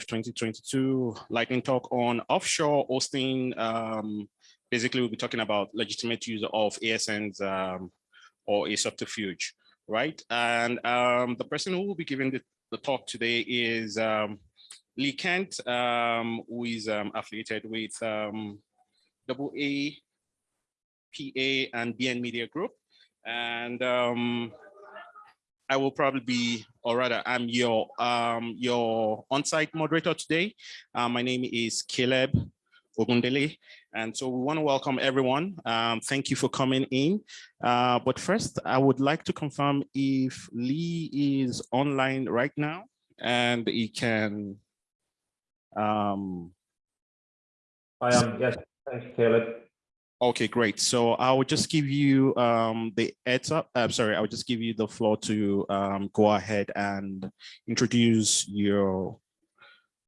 2022 lightning talk on offshore hosting. Um, basically, we'll be talking about legitimate use of ASNs um, or a subterfuge, right? And um, the person who will be giving the, the talk today is um, Lee Kent, um, who is um, affiliated with um, AA, PA, and beIN Media Group. And I will probably be, or rather, I'm your um, your on-site moderator today. Uh, my name is Caleb Ogundele, and so we want to welcome everyone. Um, thank you for coming in. Uh, but first, I would like to confirm if Lee is online right now and he can. Um, I am, yes, thanks, Caleb. Okay, great. So I will just give you um, the heads up. I'm sorry, I will just give you the floor to um, go ahead and introduce your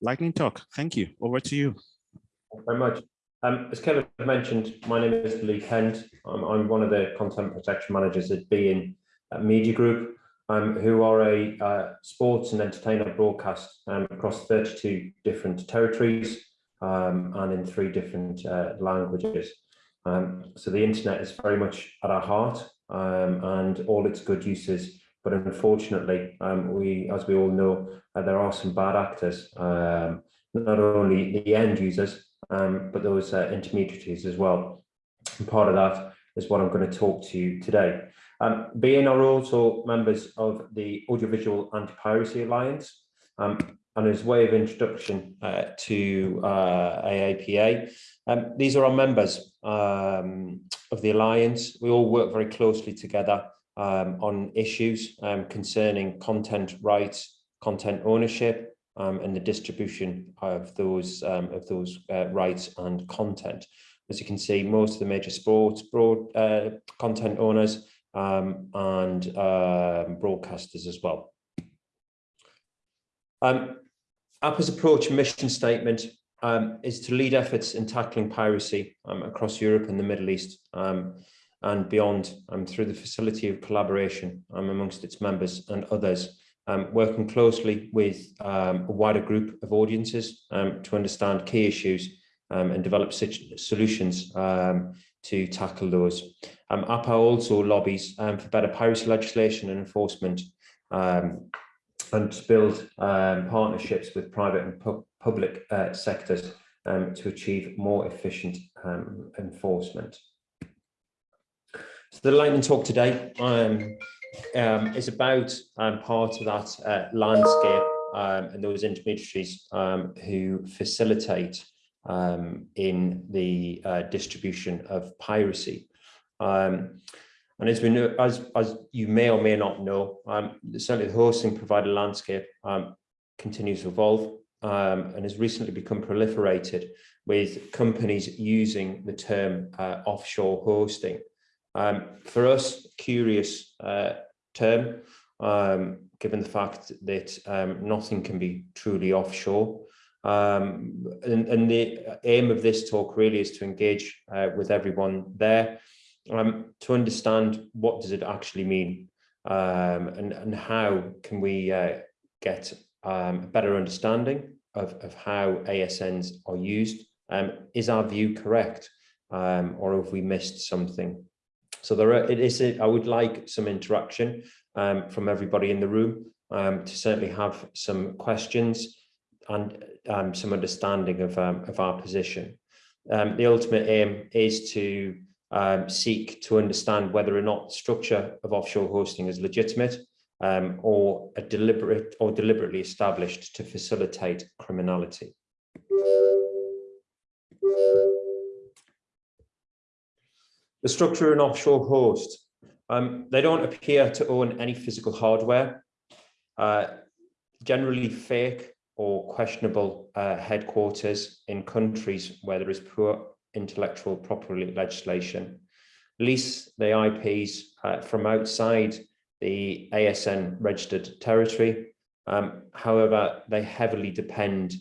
lightning talk. Thank you. Over to you. Thank you very much. Um, as Kevin mentioned, my name is Lee Kent. I'm, I'm one of the content protection managers at beIN Media Group, um, who are a uh, sports and entertainment broadcast um, across 32 different territories um, and in three different uh, languages. Um, so the internet is very much at our heart um, and all its good uses. But unfortunately, um, we, as we all know, uh, there are some bad actors, um, not only the end users, um, but those uh, intermediaries as well. And part of that is what I'm going to talk to you today. Um, beIN are also members of the Audiovisual Anti-Piracy Alliance, um, and as way of introduction uh, to uh, AAPA, um, these are our members um, of the Alliance. We all work very closely together um, on issues um, concerning content rights, content ownership, um, and the distribution of those um, of those uh, rights and content. As you can see, most of the major sports broad uh, content owners and broadcasters as well. Um, APA's approach and mission statement um, is to lead efforts in tackling piracy um, across Europe and the Middle East um, and beyond um, through the facility of collaboration um, amongst its members and others, um, working closely with a wider group of audiences to understand key issues and develop solutions to tackle those. APA also lobbies for better piracy legislation and enforcement and to build um, partnerships with private and pu public uh, sectors um, to achieve more efficient um, enforcement. So the lightning talk today um, um, is about um, part of that uh, landscape and those intermediaries who facilitate in the uh, distribution of piracy. Um, and as we know, as, as you may or may not know, um, certainly the hosting provider landscape um, continues to evolve um, and has recently become proliferated with companies using the term uh, offshore hosting. Um, for us, curious uh, term, um, given the fact that um, nothing can be truly offshore. Um, and, and, the aim of this talk really is to engage uh, with everyone there um, to understand what does it actually mean and, and how can we uh, get a better understanding of, of how ASNs are used. Um, is our view correct um, or have we missed something? So there are, it is, I would like some interaction um, from everybody in the room to certainly have some questions and some understanding of, of our position. the ultimate aim is to um, seek to understand whether or not structure of offshore hosting is legitimate um, or a deliberate or deliberately established to facilitate criminality. The structure of an offshore host. Um, they don't appear to own any physical hardware, uh, generally fake or questionable uh, headquarters in countries where there is poor intellectual property legislation, lease the IPs uh, from outside the ASN registered territory. Um, however, they heavily depend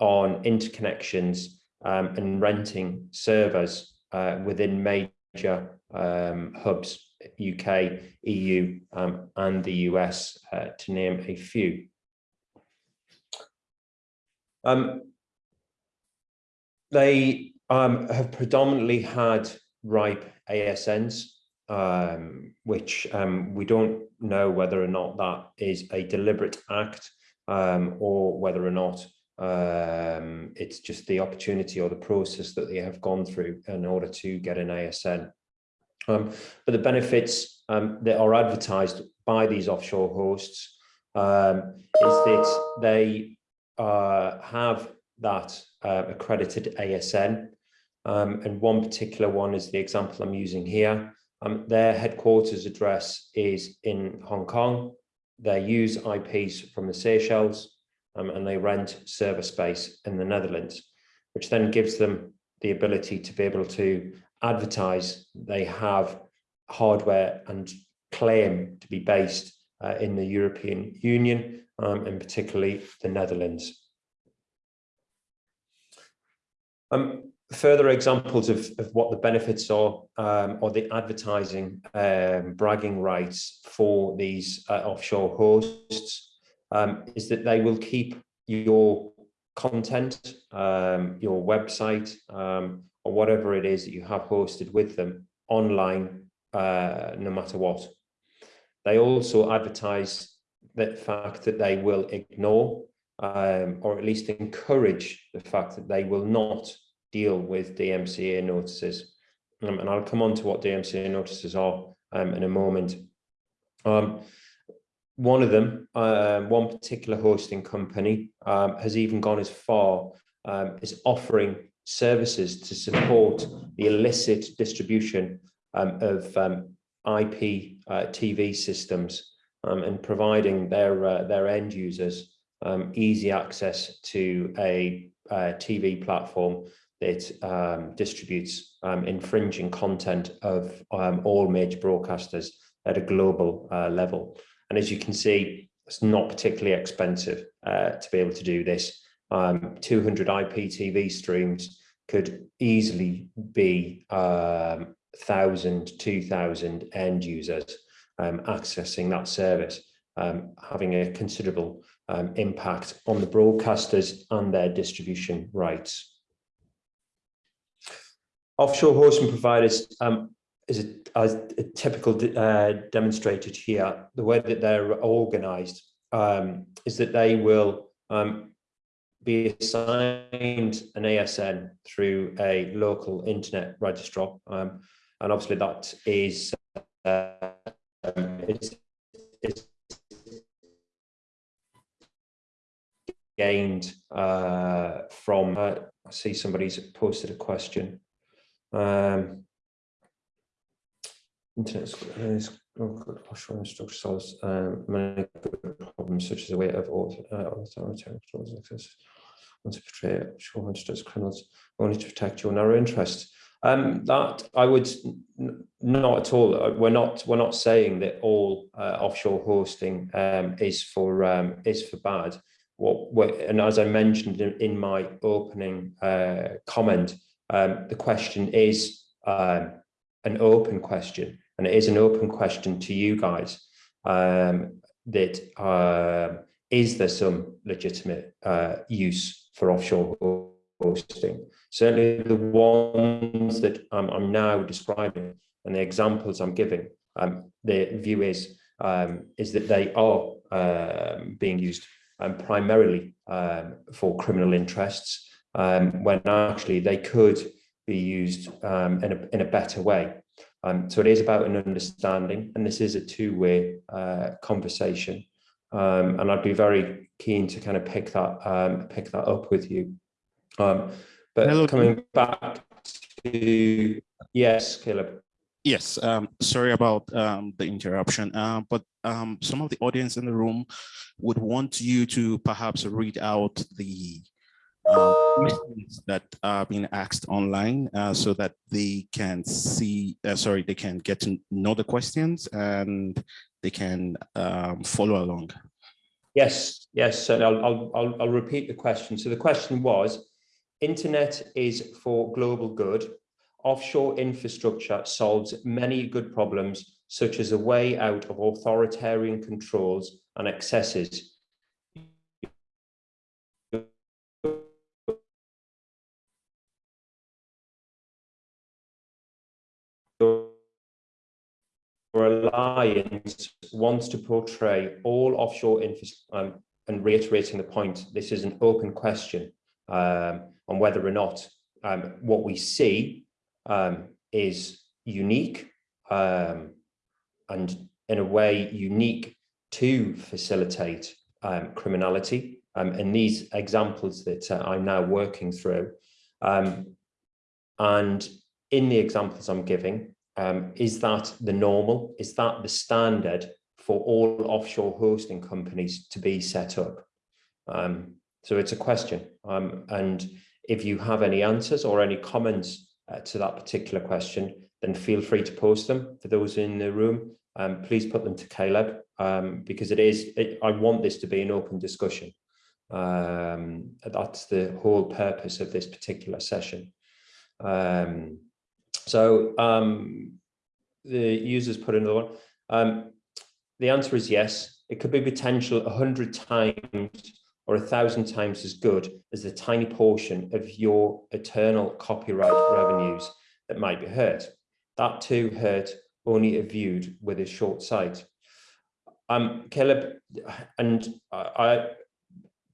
on interconnections um, and renting servers uh, within major um, hubs, UK, EU um, and the US, uh, to name a few. Um, they um, have predominantly had RIPE ASNs, um, which um, we don't know whether or not that is a deliberate act um, or whether or not um, it's just the opportunity or the process that they have gone through in order to get an ASN. Um, but the benefits um, that are advertised by these offshore hosts is that they uh, have that uh, accredited ASN. And one particular one is the example I'm using here. Um, their headquarters address is in Hong Kong. They use IPs from the Seychelles um, and they rent server space in the Netherlands, which then gives them the ability to be able to advertise they have hardware and claim to be based uh, in the European Union um, and particularly the Netherlands. Um, further examples of, of what the benefits are um, or the advertising um, bragging rights for these uh, offshore hosts um, is that they will keep your content, um, your website, um, or whatever it is that you have hosted with them online, uh, no matter what. They also advertise the fact that they will ignore um, or at least encourage the fact that they will not deal with DMCA notices. Um, and I'll come on to what DMCA notices are um, in a moment. Um, one of them, uh, one particular hosting company, um, has even gone as far um, as offering services to support the illicit distribution of IP uh, TV systems and providing their uh, their end users easy access to a, a uh, TV platform that um, distributes um, infringing content of um, all major broadcasters at a global uh, level. And as you can see, it's not particularly expensive uh, to be able to do this. Um, 200 IPTV streams could easily be um, 1,000, 2,000 end users um, accessing that service, um, having a considerable um, impact on the broadcasters and their distribution rights. Offshore hosting providers um, is a, as a typical uh, demonstrated here. The way that they're organized um, is that they will um, be assigned an ASN through a local internet registrar. Um, and obviously that is, uh, gained uh, from, uh, I see somebody's posted a question. Um, internet is offshore structure solves um, many problems such as a way of uh, authoritarian access want to portray shore as criminals only to protect your narrow interests. Um, that I would not at all. Uh, we're not. We're not saying that all uh, offshore hosting um, is for um, is for bad. What and as I mentioned in, in my opening uh, comment, um, the question is um, an open question, and it is an open question to you guys um, that uh, is there some legitimate uh, use for offshore hosting? Certainly the ones that I'm now describing and the examples I'm giving, um, the view is um, is that they are being used primarily for criminal interests um, when actually they could be used um, in, a, in a better way. Um, so it is about an understanding, and this is a two-way uh, conversation. Um, and I'd be very keen to kind of pick that um, pick that up with you. Um, but Hello. coming back to yes, Caleb. Yes, um, sorry about um, the interruption, uh, but um, some of the audience in the room would want you to perhaps read out the uh, questions that are being asked online uh, so that they can see, uh, sorry, they can get to know the questions and they can um, follow along. Yes, yes, so I'll, I'll, I'll repeat the question. So the question was, internet is for global good. Offshore infrastructure solves many good problems, such as a way out of authoritarian controls and excesses Your alliance wants to portray all offshore um, and reiterating the point, this is an open question um, on whether or not um, what we see um, is unique um, and in a way unique to facilitate um, criminality. and these examples that uh, I'm now working through, and in the examples I'm giving, um, is that the normal? Is that the standard for all offshore hosting companies to be set up? Um, so it's a question. Um, and if you have any answers or any comments uh, to that particular question, then feel free to post them for those in the room. Um, please put them to Caleb um, because it is, it, I want this to be an open discussion. Um, that's the whole purpose of this particular session. Um, so um, the users put another one. Um, the answer is yes. It could be potential 100 times or a thousand times as good as the tiny portion of your eternal copyright revenues that might be hurt. That too hurt only if viewed with a short sight. Um, Caleb, and I,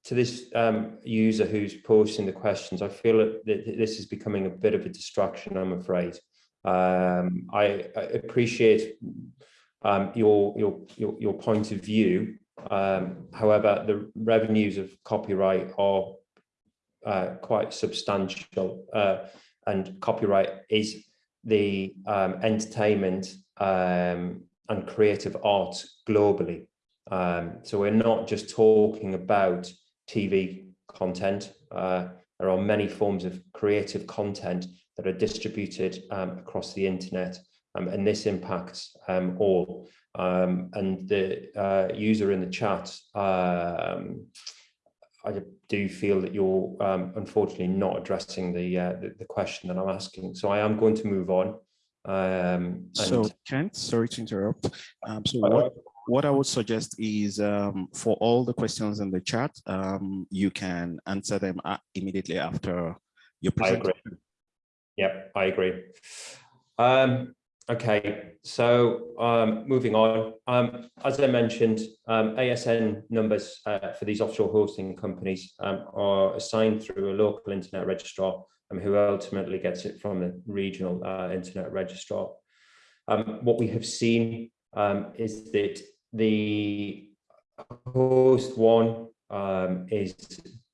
to this um, user who's posting the questions, I feel that this is becoming a bit of a distraction, I'm afraid. Um, I, I, appreciate um, your, your, your, your, point of view. Um, however, the revenues of copyright are uh, quite substantial uh, and copyright is the um, entertainment um, and creative arts globally. So we're not just talking about TV content. Uh, there are many forms of creative content that are distributed um, across the internet, um, and this impacts um, all. Um, and the uh, user in the chat, um, I do feel that you're um, unfortunately not addressing the, uh, the, the question that I'm asking. So I am going to move on. so Kent, sorry to interrupt. so what what I would suggest is um, for all the questions in the chat, um, you can answer them uh, immediately after your presentation. I agree. Yep, I agree. Um, okay, so um, moving on. Um, as I mentioned, um, ASN numbers uh, for these offshore hosting companies are assigned through a local internet registrar who ultimately gets it from the regional uh, internet registrar. what we have seen is that the host one um, is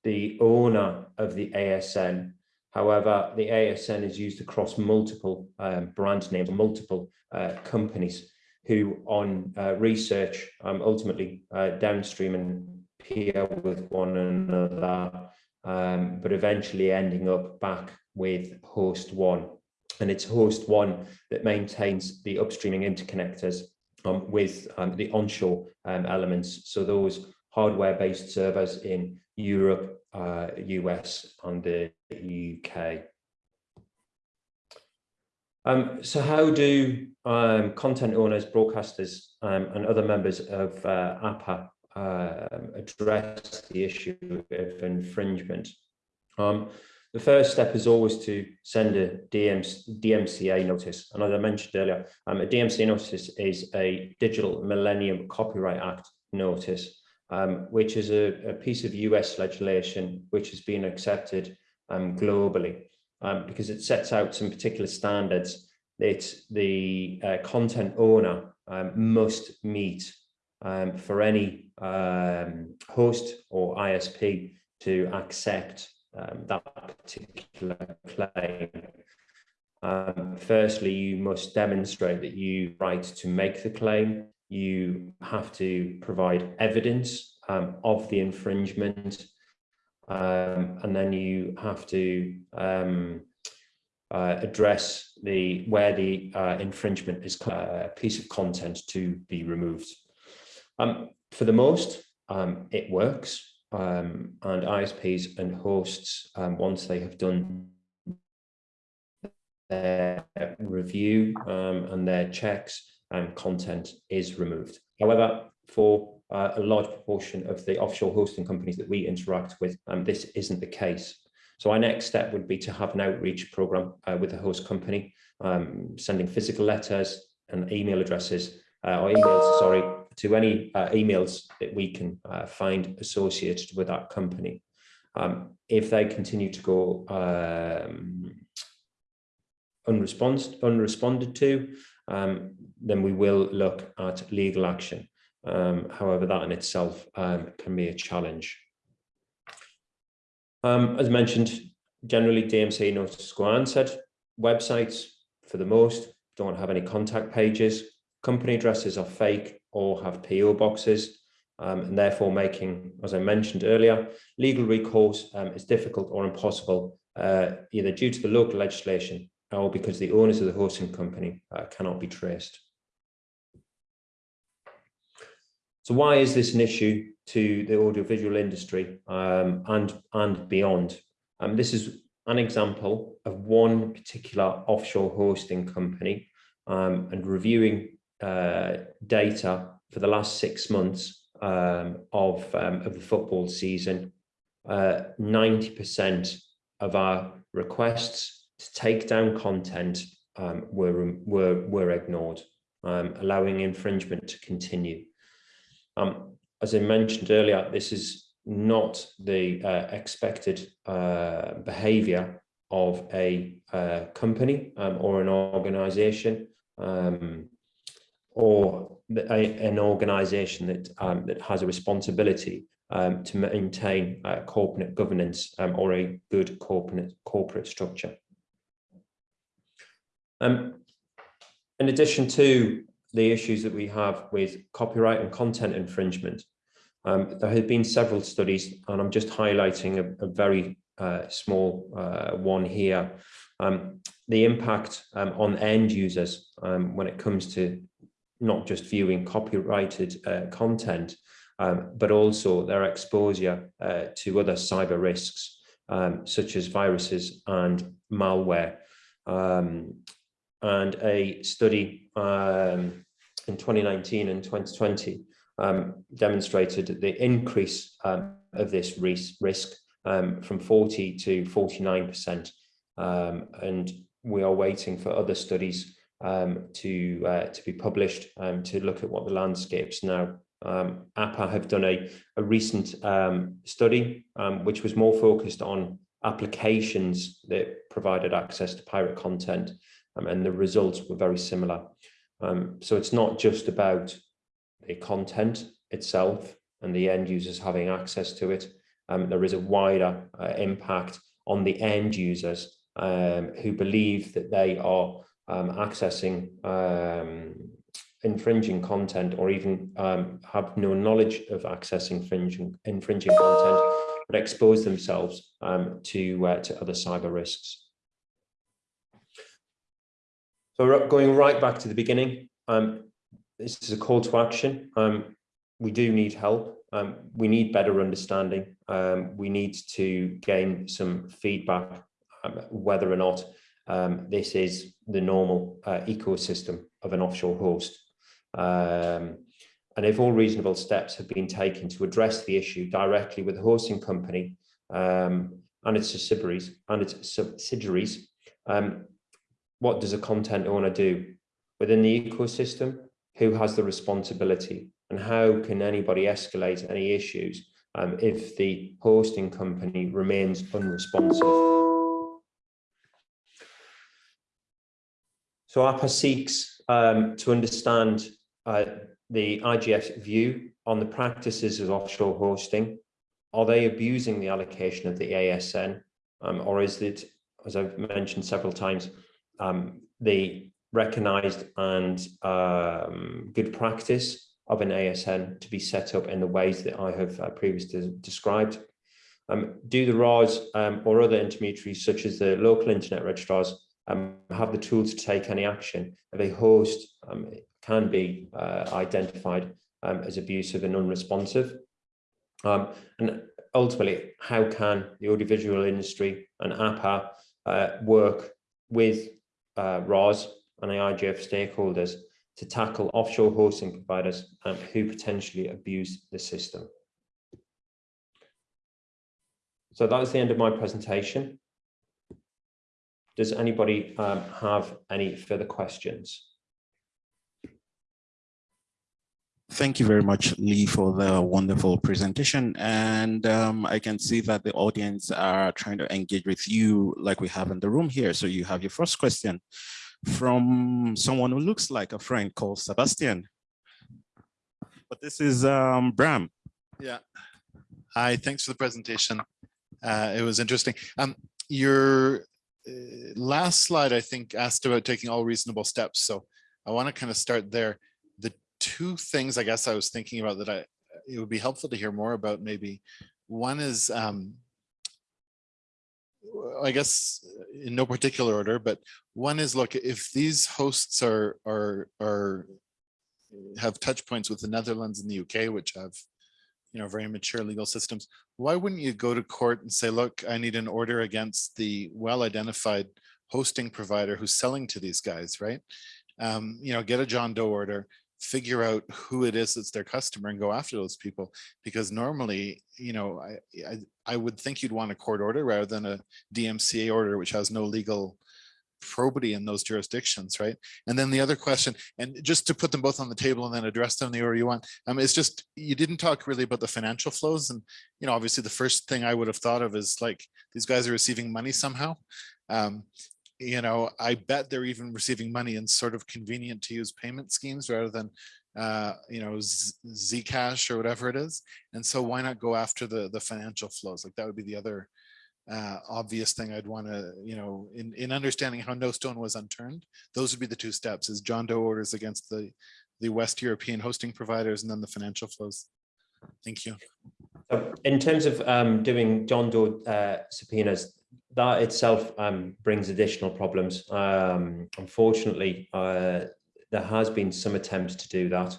the owner of the ASN. However, the ASN is used across multiple um, brand names, multiple uh, companies who on uh, research um, ultimately uh, downstream and peer with one another, um, but eventually ending up back with host one. And it's host one that maintains the upstreaming interconnectors um, with um, the onshore um, elements. So those hardware-based servers in Europe, uh, US, and the UK. Um, so how do um, content owners, broadcasters, um, and other members of uh, APA uh, address the issue of infringement? The first step is always to send a DMCA notice. And as I mentioned earlier, um, a DMCA notice is a Digital Millennium Copyright Act notice, um, which is a, a, piece of US legislation which has been accepted um, globally um, because it sets out some particular standards that the uh, content owner um, must meet um, for any host or ISP to accept um, that particular claim. Um, firstly, you must demonstrate that you right to make the claim. You have to provide evidence um, of the infringement. Um, and then you have to um, uh, address the where the uh, infringement is a uh, piece of content to be removed. Um, for the most, it works um, and ISPs and hosts, um, once they have done their review um, and their checks, and content is removed. However, for uh, a large proportion of the offshore hosting companies that we interact with, um, this isn't the case. So our next step would be to have an outreach program uh, with the host company, um, sending physical letters and email addresses uh, or emails, sorry, to any uh, emails that we can uh, find associated with that company. Um, if they continue to go um, unresponded, to, um, then we will look at legal action. Um, however, that in itself um, can be a challenge. Um, as mentioned, generally DMC notice go answered. Websites, for the most, don't have any contact pages. Company addresses are fake or have PO boxes, um, and therefore making, as I mentioned earlier, legal recourse um, is difficult or impossible, uh, either due to the local legislation or because the owners of the hosting company uh, cannot be traced. So why is this an issue to the audiovisual industry um, and, and beyond? Um, this is an example of one particular offshore hosting company um, and reviewing uh, data for the last six months um, of, um, of the football season. 90% uh, of our requests to take down content um, were, were, were ignored, um, allowing infringement to continue. Um, as I mentioned earlier, this is not the uh, expected uh, behavior of a uh, company um, or an organization um, or a, an organization that, um, that has a responsibility um, to maintain uh, corporate governance um, or a good corporate, corporate structure. Um, in addition to the issues that we have with copyright and content infringement. Um, there have been several studies, and I'm just highlighting a, a very uh, small uh, one here. Um, the impact um, on end users um, when it comes to not just viewing copyrighted uh, content, um, but also their exposure uh, to other cyber risks, um, such as viruses and malware. Um, and a study um, in 2019 and 2020 um, demonstrated the increase um, of this risk from 40 to 49%. Um, and we are waiting for other studies um, to, uh, to be published to look at what the landscapes now. APA have done a, a recent study which was more focused on applications that provided access to pirate content um, and the results were very similar. Um, so it's not just about the content itself and the end users having access to it. Um, there is a wider uh, impact on the end users um, who believe that they are um, accessing um, infringing content or even have no knowledge of accessing infringing, infringing content, but expose themselves to, uh, to other cyber risks. So going right back to the beginning, um, this is a call to action. Um, we do need help. Um, we need better understanding. Um, we need to gain some feedback um, whether or not um, this is the normal uh, ecosystem of an offshore host. and if all reasonable steps have been taken to address the issue directly with the hosting company and its subsidiaries and its subsidiaries, um, what does a content owner do within the ecosystem? Who has the responsibility and how can anybody escalate any issues um, if the hosting company remains unresponsive? So APA seeks um, to understand uh, the IGF's view on the practices of offshore hosting. Are they abusing the allocation of the ASN um, or is it, as I've mentioned several times, um, the recognized and um, good practice of an ASN to be set up in the ways that I have uh, previously described. Um, do the RIRs um, or other intermediaries such as the local internet registrars um, have the tools to take any action if a host um, can be uh, identified um, as abusive and unresponsive? and ultimately, how can the audiovisual industry and APA uh, work with uh, RIRs and the IGF stakeholders to tackle offshore hosting providers um, who potentially abuse the system. So that is the end of my presentation. Does anybody um, have any further questions? Thank you very much, Lee, for the wonderful presentation. And um, I can see that the audience are trying to engage with you like we have in the room here. So you have your first question from someone who looks like a friend called Sebastian. But this is um, Bram. Yeah. Hi, thanks for the presentation. Uh, it was interesting. Um, your last slide, I think, asked about taking all reasonable steps. So I want to kind of start there. The two things I guess I was thinking about that I it would be helpful to hear more about maybe. One is, um, I guess, in no particular order, but one is look if these hosts are are are have touch points with the Netherlands and the UK, which have you know, very mature legal systems, why wouldn't you go to court and say, look, I need an order against the well-identified hosting provider who's selling to these guys, right? Um, you know, get a John Doe order, figure out who it is that's their customer and go after those people. Because normally, you know, I, I, I would think you'd want a court order rather than a DMCA order, which has no legal probity in those jurisdictions, right? And then the other question, and just to put them both on the table and then address them the order you want, um, it's just, you didn't talk really about the financial flows. And, you know, obviously the first thing I would have thought of is like, these guys are receiving money somehow. Um, you know, I bet they're even receiving money in sort of convenient to use payment schemes rather than, uh, you know, Z Zcash or whatever it is. And so why not go after the, the financial flows? Like that would be the other uh, obvious thing I'd want to, you know, in, in understanding how no stone was unturned, those would be the two steps is John Doe orders against the, the West European hosting providers and then the financial flows. Thank you. In terms of um, doing John Doe uh, subpoenas, that itself um, brings additional problems. Um, unfortunately, uh, there has been some attempts to do that.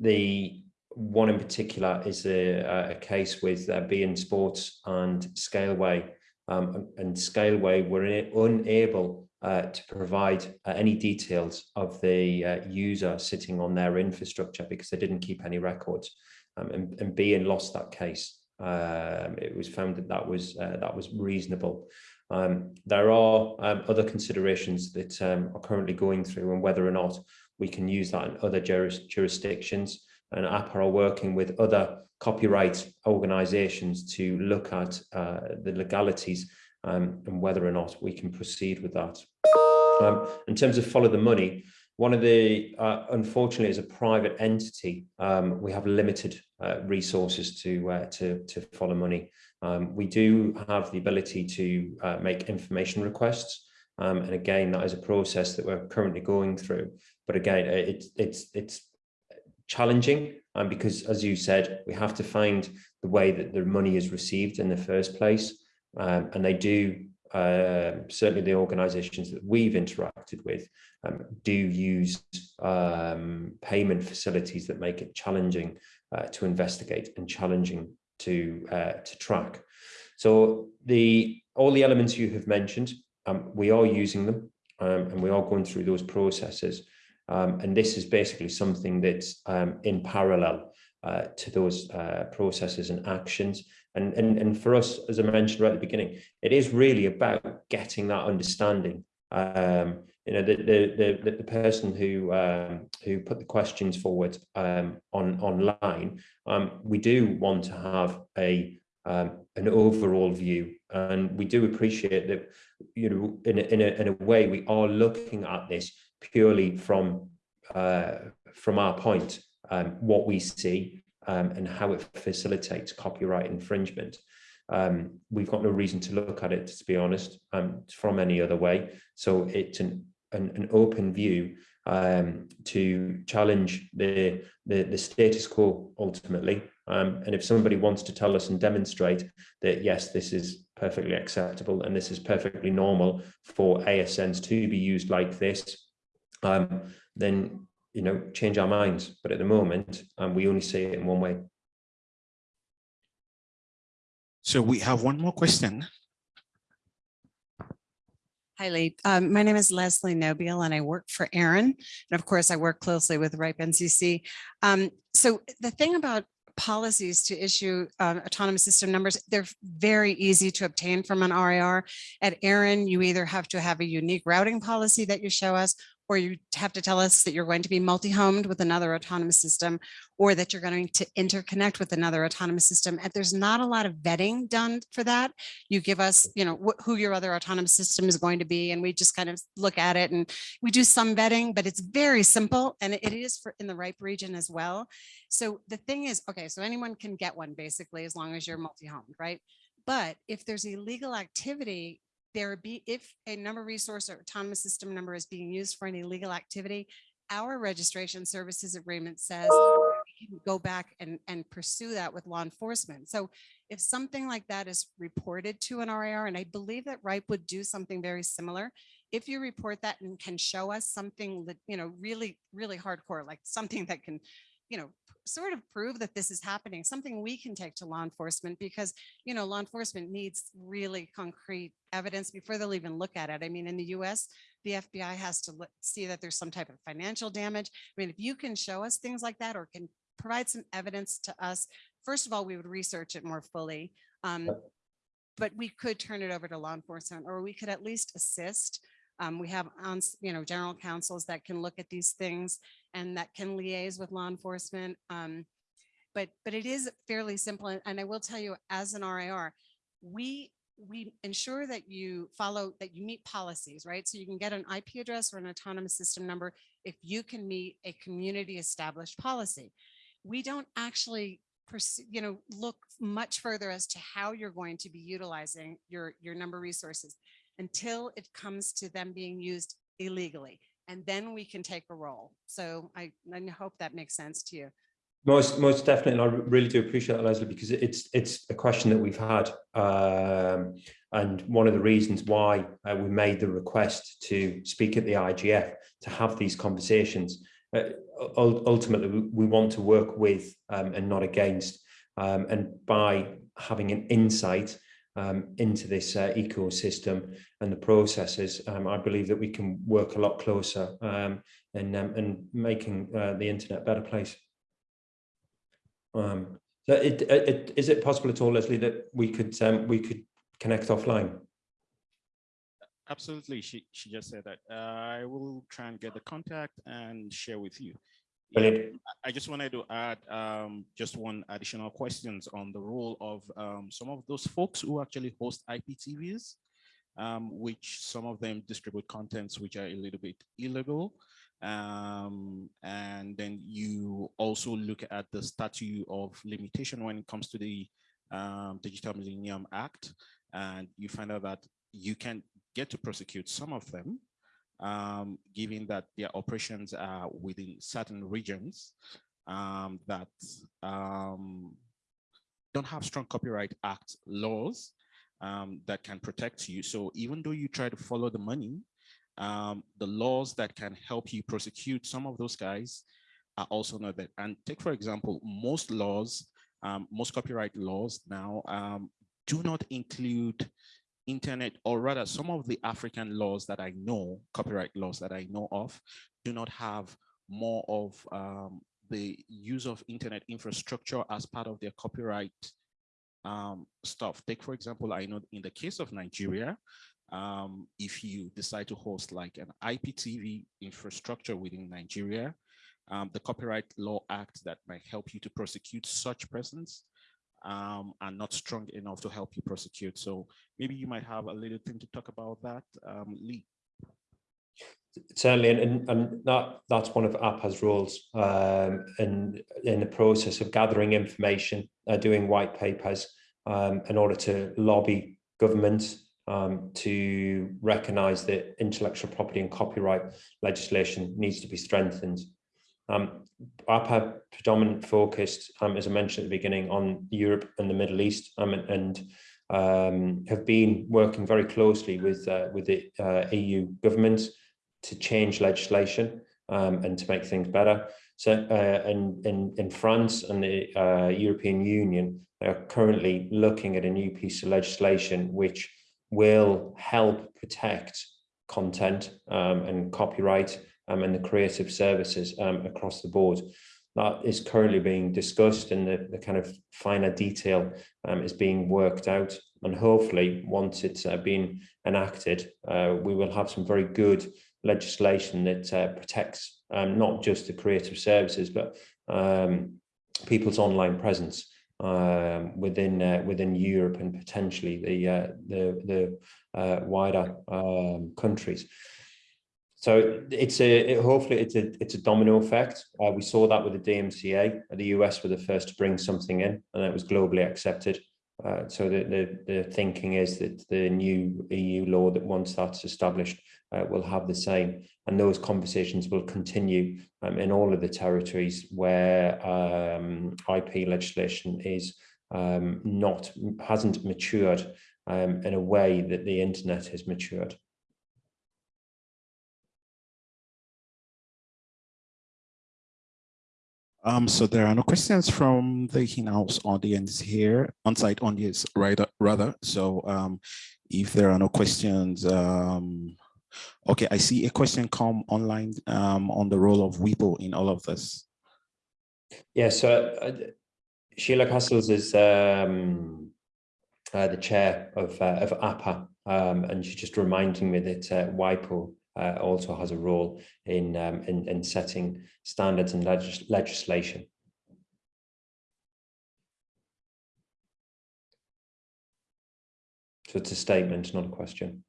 The one in particular is a, a case with uh, beIN Sports and Scaleway. Um, and Scaleway were unable uh, to provide uh, any details of the uh, user sitting on their infrastructure because they didn't keep any records. Um, and, and beIN lost that case. Um, it was found that that was uh, that was reasonable. Um, there are um, other considerations that um, are currently going through and whether or not we can use that in other juris jurisdictions and APA are working with other copyright organizations to look at uh, the legalities um, and whether or not we can proceed with that. Um, in terms of follow the money, one of the, uh, unfortunately, as a private entity, um, we have limited uh, resources to, uh, to, to follow money. Um, we do have the ability to uh, make information requests. Um, and again, that is a process that we're currently going through. But again, it's, it's, it's challenging and because as you said we have to find the way that the money is received in the first place. Um, and they do uh, certainly the organizations that we've interacted with um, do use um, payment facilities that make it challenging uh, to investigate and challenging to uh, to track. So the all the elements you have mentioned um, we are using them um, and we are going through those processes um, and this is basically something that's um, in parallel uh, to those uh, processes and actions. And, and, and for us, as I mentioned right at the beginning, it is really about getting that understanding. Um, you know, the, the, the, the person who um, who put the questions forward um, on online, um, we do want to have a an overall view. And we do appreciate that, you know, in a, in a, in a way, we are looking at this purely from uh, from our point, um, what we see um, and how it facilitates copyright infringement. Um, we've got no reason to look at it, to be honest, um, from any other way. So it's an, an, an open view um, to challenge the, the, the status quo ultimately. Um, and if somebody wants to tell us and demonstrate that, yes, this is perfectly acceptable and this is perfectly normal for ASNs to be used like this, um, then you know change our minds. But at the moment, um, we only see it in one way. So we have one more question. Hi, Lee. Um, my name is Leslie Nobile and I work for ARIN. And of course, I work closely with RIPE NCC. Um, so the thing about policies to issue um, autonomous system numbers, they're very easy to obtain from an RIR. At ARIN, you either have to have a unique routing policy that you show us, or you have to tell us that you're going to be multi-homed with another autonomous system, or that you're going to interconnect with another autonomous system. And there's not a lot of vetting done for that. You give us, you know, wh- who your other autonomous system is going to be, and we just kind of look at it and we do some vetting, but it's very simple and it is for in the RIPE region as well. So the thing is, okay, so anyone can get one basically, as long as you're multi-homed, right? But if there's illegal activity, there be, if a number resource or autonomous system number is being used for an illegal activity, our registration services agreement says we can go back and, and pursue that with law enforcement. So if something like that is reported to an RIR, and I believe that RIPE would do something very similar, if you report that and can show us something that, you know, really, really hardcore, like something that can, you know, sort of prove that this is happening, something we can take to law enforcement because, you know, law enforcement needs really concrete evidence before they'll even look at it. I mean, in the US, the FBI has to look, see that there's some type of financial damage. I mean, if you can show us things like that or can provide some evidence to us, first of all, we would research it more fully. Um, but we could turn it over to law enforcement or we could at least assist. Um, we have, on, you know, general counsels that can look at these things and that can liaise with law enforcement. Um, but, but it is fairly simple. and- I will tell you, as an RIR, we, we ensure that you follow, that you meet policies, right? So you can get an IP address or an autonomous system number if you can meet a community established policy. We don't actually you know, look much further as to how you're going to be utilizing your, your number resources until it comes to them being used illegally. And then we can take a role. So I, I hope that makes sense to you. Most, most definitely, and I really do appreciate that, Leslie, because it's it's a question that we've had, um, and one of the reasons why uh, we made the request to speak at the IGF to have these conversations. Uh, ultimately, we, want to work with um, and not against, um, and by having an insight um, into this uh, ecosystem and the processes, um, I believe that we can work a lot closer um, in, um, in making uh, the internet a better place. Um, so it, it, it, is it possible at all, Leslie, that we could um, we could connect offline? Absolutely. She, she just said that. Uh, I will try and get the contact and share with you. Brilliant. I- I just wanted to add um, just one additional questions on the role of um, some of those folks who actually host IPTVs, um, which some of them distribute contents which are a little bit illegal. Um, and then you also look at the statute of limitation when it comes to the um, Digital Millennium Act, and you find out that you can get to prosecute some of them um, given that their operations are within certain regions um, that um, don't have strong copyright act laws um, that can protect you. So even though you try to follow the money, um, the laws that can help you prosecute some of those guys are also not there. And take, for example, most laws, most copyright laws now do not include internet, or rather some of the African laws that I know, copyright laws that I know of, do not have more of um, the use of internet infrastructure as part of their copyright um, stuff. Take, for example, I know in the case of Nigeria, um, if you decide to host like an IPTV infrastructure within Nigeria, um, the Copyright Law Act that might help you to prosecute such persons um, are not strong enough to help you prosecute. So maybe you might have a little thing to talk about that, um, Lee. Certainly, and, and, that that's one of APA's roles um, in in the process of gathering information, uh, doing white papers um, in order to lobby governments um, to recognise that intellectual property and copyright legislation needs to be strengthened. Um, APA predominant focused, um, as I mentioned at the beginning, on Europe and the Middle East, um, and, and um, have been working very closely with uh, with the uh, EU governments to change legislation um, and to make things better. So, uh, in, in in France and the uh, European Union, they are currently looking at a new piece of legislation which will help protect content um, and copyright and the creative services um, across the board. That is currently being discussed and the, the kind of finer detail um, is being worked out. And hopefully, once it's uh, been enacted, uh, we will have some very good legislation that uh, protects um, not just the creative services, but um, people's online presence um, within uh, within Europe and potentially the uh, the the uh, wider um, countries. So it's a it, hopefully it's a it's a domino effect. Uh, we saw that with the DMCA. The US were the first to bring something in, and it was globally accepted. Uh, so the, the the thinking is that the new EU law that once that's established uh, will have the same, and those conversations will continue um, in all of the territories where um, IP legislation is um, not hasn't matured um, in a way that the internet has matured. Um, so there are no questions from the in-house audience here, on-site audience rather, rather. So um, if there are no questions, um, okay, I see a question come online um, on the role of WIPO in all of this. Yeah, so uh, Sheila Castles is um, uh, the chair of, uh, of APA, um, and she's just reminding me that uh, WIPO uh, also has a role in, um, in, in setting standards and legis legislation. So it's a statement, not a question.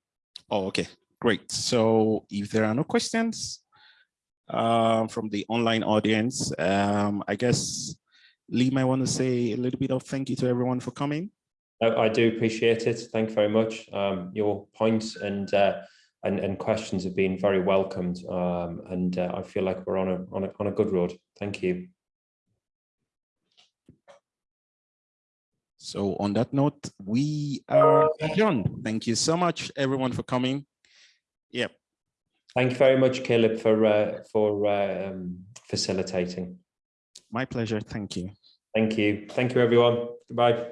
Oh, okay, great. So if there are no questions um, from the online audience, um, I guess Lee might want to say a little bit of thank you to everyone for coming. I, I do appreciate it. Thank you very much. Um, your points and uh, and, and questions have been very welcomed. Um, and uh, I feel like we're on a, on a on a good road. Thank you. So on that note, we are adjourned. Thank you so much, everyone, for coming. Yep. Thank you very much, Caleb, for uh, for uh, um, facilitating. My pleasure. Thank you. Thank you. Thank you, everyone. Goodbye.